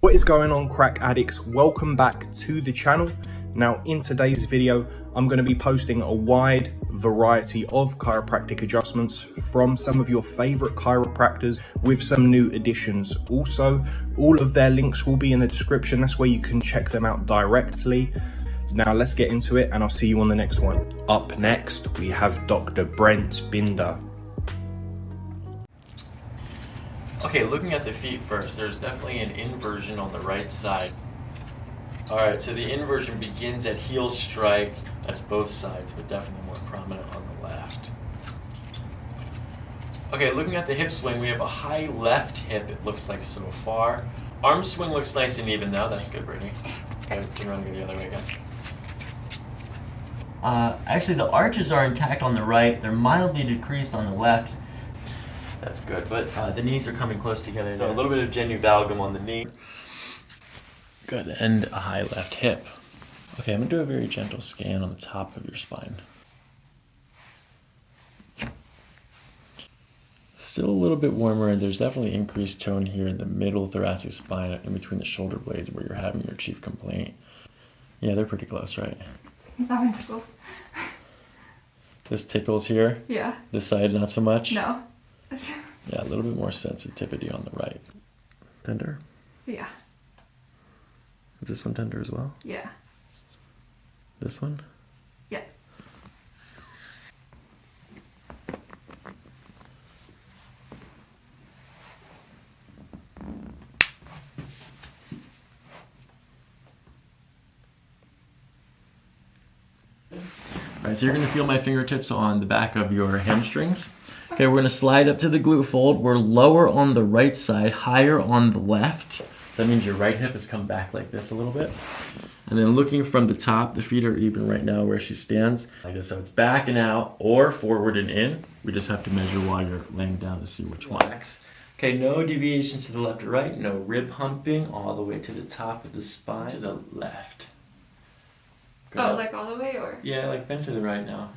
What is going on crack addicts? Welcome back to the channel. Now in today's video, I'm going to be posting a wide variety of chiropractic adjustments from some of your favorite chiropractors with some new additions. Also, all of their links will be in the description. That's where you can check them out directly. Now let's get into it and I'll see you on the next one. Up next, we have Dr. Brent Binder. Okay, looking at the feet first, there's definitely an inversion on the right side. All right, so the inversion begins at heel strike. That's both sides, but definitely more prominent on the left. Okay, looking at the hip swing, we have a high left hip, it looks like so far. Arm swing looks nice and even now. That's good, Brittany. Okay, around and go the other way again. Uh, actually, the arches are intact on the right. They're mildly decreased on the left. That's good, but uh, the knees are coming close together. So a little bit of genu valgum on the knee. Good, and a high left hip. Okay, I'm gonna do a very gentle scan on the top of your spine. Still a little bit warmer, and there's definitely increased tone here in the middle thoracic spine, in between the shoulder blades where you're having your chief complaint. Yeah, they're pretty close, right? That one tickles. This tickles here. Yeah. This side, not so much. No. Yeah, a little bit more sensitivity on the right. Tender. Yeah. Is this one tender as well? Yeah. This one? Yes. All right, so you're gonna feel my fingertips on the back of your hamstrings. Okay, we're gonna slide up to the glute fold. We're lower on the right side, higher on the left. That means your right hip has come back like this a little bit. And then looking from the top, the feet are even right now where she stands. Like this, so it's back and out or forward and in. We just have to measure while you're laying down to see which one. Okay, no deviations to the left or right, no rib humping all the way to the top of the spine to the left. Oh, Good. Oh, like all the way or? Yeah, like bend to the right now.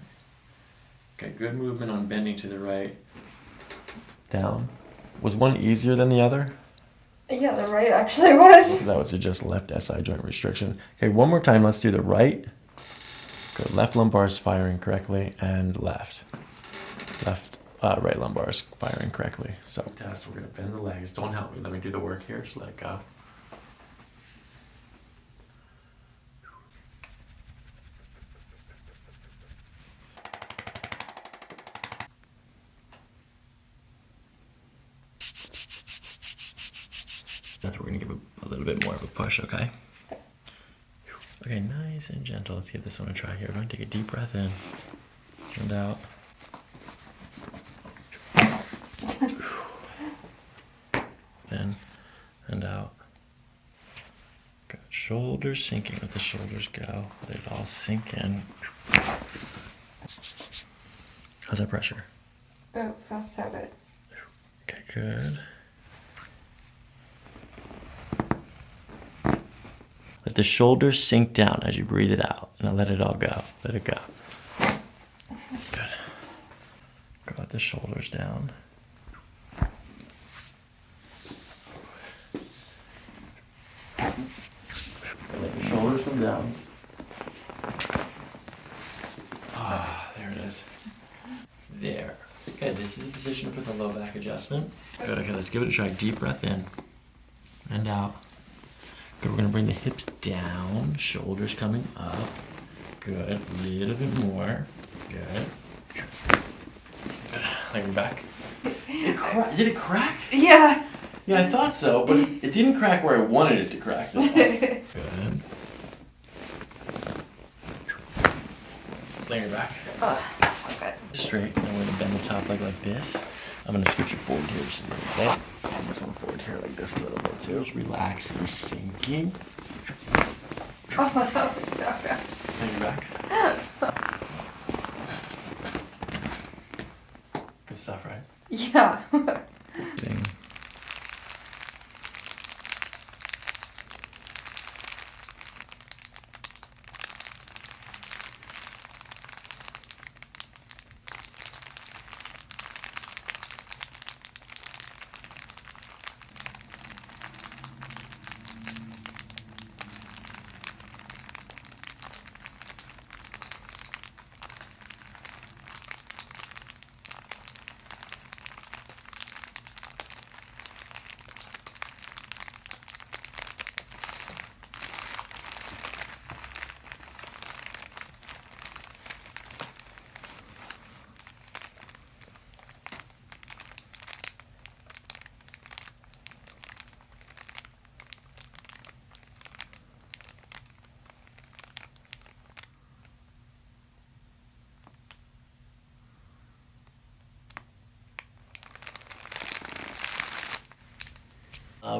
Okay, good movement on bending to the right. Down. Was one easier than the other? Yeah, the right actually was. That I would suggest left SI joint restriction. Okay, one more time. Let's do the right. Good. Left lumbar is firing correctly, and left. Left, uh, right lumbar is firing correctly. So, test. We're gonna bend the legs. Don't help me. Let me do the work here. Just let it go. That's we're gonna give a, a little bit more of a push, okay? Okay, nice and gentle. Let's give this one a try here. We're gonna take a deep breath in and out. In and out. Good. Shoulders sinking. Let the shoulders go. Let it all sink in. How's that pressure? Oh, feels so good. Okay, good. Let the shoulders sink down as you breathe it out. Now let it all go. Let it go. Good. Go let the shoulders down. Let the shoulders come down. Ah, there it is. There. Okay, this is the position for the low back adjustment. Good, okay, let's give it a try. Deep breath in and out. Good, we're gonna bring the hips down, shoulders coming up. Good, a little bit more. Good. Good. Like we're back. It cra- Did it crack? Yeah. Yeah, I thought so, but it didn't crack where I wanted it to crack. Good. Lay your back. Okay. Straight, and we're gonna bend the top leg like this. I'm gonna scoot you forward here just a little bit. And this one forward here like this a little bit too. Just relaxing, sinking. Oh, that was so good. Lay your back. Good stuff, right? Yeah.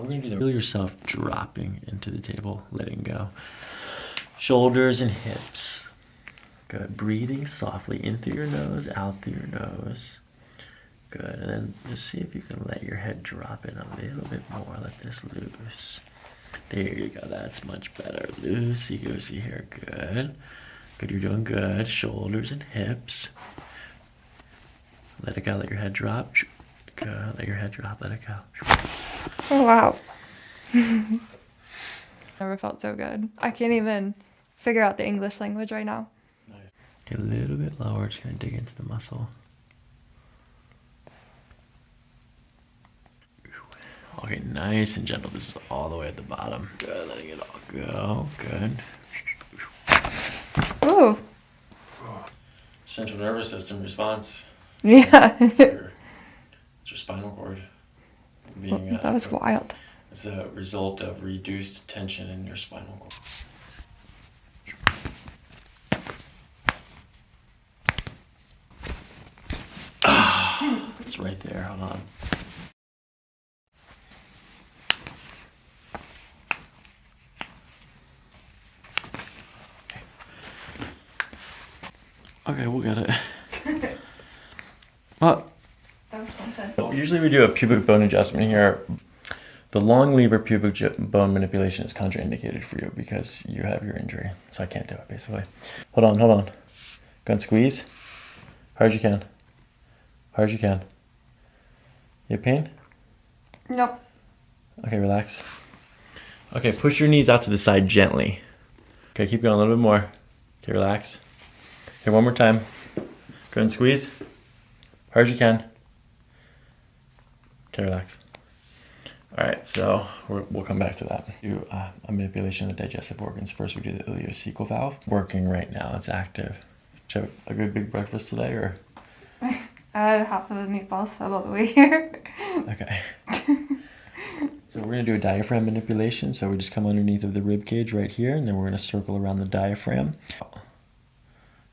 We're gonna do the feel yourself dropping into the table, letting go. Shoulders and hips. Good. Breathing softly in through your nose, out through your nose. Good. And then just see if you can let your head drop in a little bit more. Let this loose. There you go. That's much better. Loosey goosey here. Good. Good. You're doing good. Shoulders and hips. Let it go. Let your head drop. Good. Let your head drop. Let it go. Oh, wow. Never felt so good. I can't even figure out the English language right now. Get a little bit lower. Just gonna dig into the muscle. Okay, nice and gentle. This is all the way at the bottom. Good, letting it all go. Good. Ooh. Central nervous system response. Yeah. It's your, it's your spinal cord. Being, uh, that was wild. It's a result of reduced tension in your spinal cord. Ah, it's right there. Hold on. Okay, we'll get it. Well, That was something. Usually we do a pubic bone adjustment here. The long lever pubic bone manipulation is contraindicated for you because you have your injury. So I can't do it basically. Hold on, hold on. Go and squeeze. Hard as you can. Hard as you can. You have pain? Nope. Okay, relax. Okay, push your knees out to the side gently. Okay, keep going a little bit more. Okay, relax. Okay, one more time. Go and squeeze. Hard as you can. Okay, relax. All right, so we're, we'll come back to that. Do uh, a manipulation of the digestive organs. First, we do the ileocecal valve. Working right now. It's active. Did you have a good big breakfast today, or I had half of a meatball sub all the way here. okay? so we're gonna do a diaphragm manipulation. So we just come underneath of the rib cage right here, and then we're gonna circle around the diaphragm.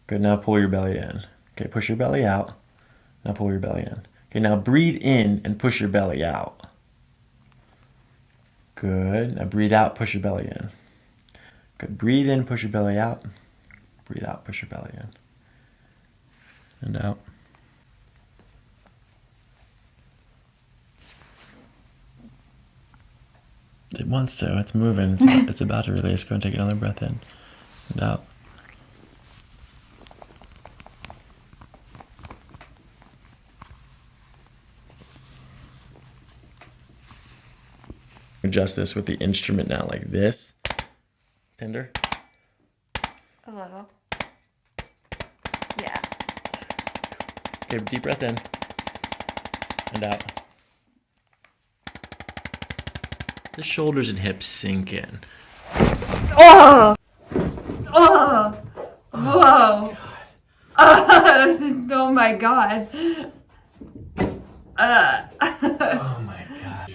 Good. Now pull your belly in. Okay, push your belly out. Now pull your belly in. Okay, now breathe in and push your belly out. Good. Now breathe out, push your belly in. Good. Breathe in, push your belly out. Breathe out, push your belly in. And out. It wants to. It's moving. It's, it's about to release. Go and take another breath in and out. Adjust this with the instrument now, like this. Tender. A little. Yeah. Okay, deep breath in and out. The shoulders and hips sink in. Oh! Oh! Whoa! oh my god. Uh. Oh my gosh.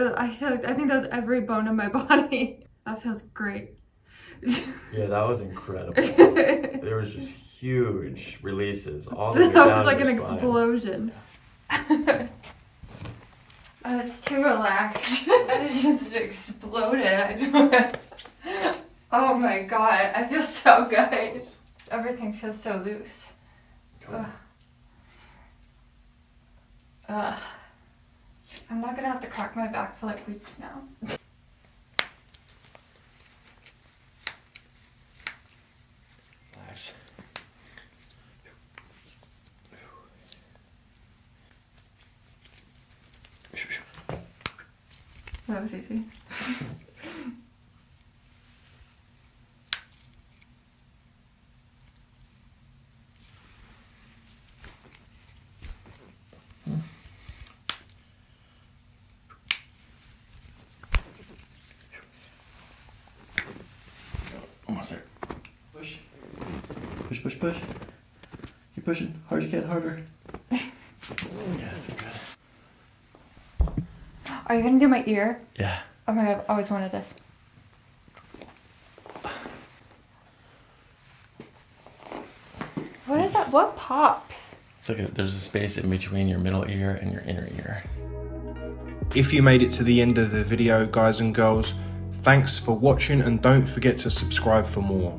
Uh, I feel like I think that was every bone in my body. That feels great. Yeah, that was incredible. there was just huge releases all the way that down was like an spine. explosion. it's too relaxed. it just exploded. Oh my god, I feel so good. Everything feels so loose. Ugh. Ugh. I'm not gonna have to crack my back for like weeks now. Relax. That was easy. Almost there. Push. Push, push, push. Keep pushing. Hard as you can, harder. yeah, that's good. Are you gonna do my ear? Yeah. Oh my god, I've always wanted this. What is that? What pops? It's like a, there's a space in between your middle ear and your inner ear. If you made it to the end of the video, guys and girls, thanks for watching and don't forget to subscribe for more.